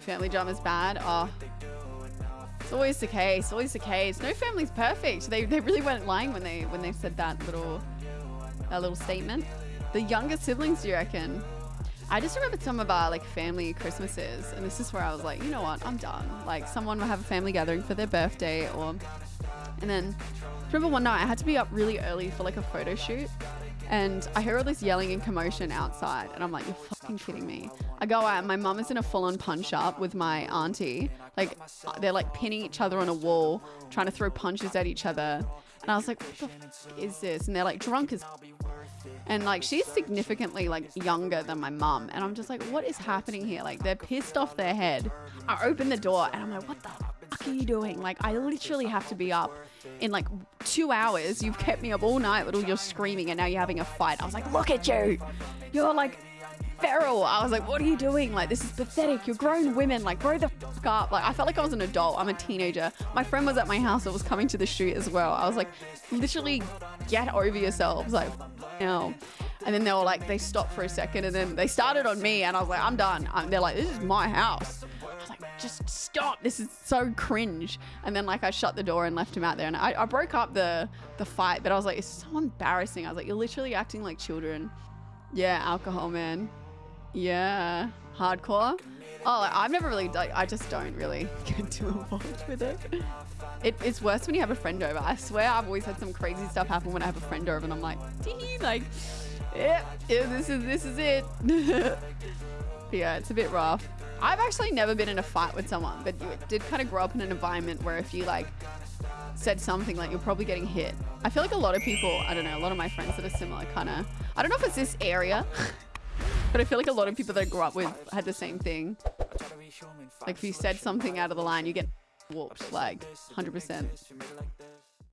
family drama's bad. Oh, it's always the case. Always the case. No family's perfect. They, they really weren't lying when they when they said that little that little statement. The younger siblings, do you reckon? I just remember some of our like family Christmases, and this is where I was like, you know what, I'm done. Like someone will have a family gathering for their birthday, or and then remember one night I had to be up really early for like a photo shoot, and I hear all this yelling and commotion outside, and I'm like, you're fucking kidding me. I go out, and my mum is in a full-on punch-up with my auntie. Like they're like pinning each other on a wall, trying to throw punches at each other, and I was like, what the fuck is this? And they're like drunk as and like she's significantly like younger than my mum and i'm just like what is happening here like they're pissed off their head i open the door and i'm like what the are you doing like i literally have to be up in like two hours you've kept me up all night with all your screaming and now you're having a fight i was like look at you you're like feral. I was like, what are you doing? Like, this is pathetic. You're grown women. Like, grow the fuck up. Like, I felt like I was an adult. I'm a teenager. My friend was at my house that was coming to the shoot as well. I was like, literally, get over yourselves. Like, no. And then they were like, they stopped for a second and then they started on me and I was like, I'm done. And they're like, this is my house. Just stop. This is so cringe. And then like I shut the door and left him out there and I, I broke up the, the fight, but I was like, it's so embarrassing. I was like, you're literally acting like children. Yeah, alcohol, man. Yeah, hardcore. Oh, like, I've never really, like, I just don't really get too involved with it. it. It's worse when you have a friend over. I swear I've always had some crazy stuff happen when I have a friend over and I'm like, like, yeah, yeah, this is, this is it. yeah, it's a bit rough. I've actually never been in a fight with someone, but you did kind of grow up in an environment where if you like said something like you're probably getting hit. I feel like a lot of people, I don't know, a lot of my friends that are similar kind of, I don't know if it's this area, but I feel like a lot of people that I grew up with had the same thing. Like if you said something out of the line, you get whooped like 100%.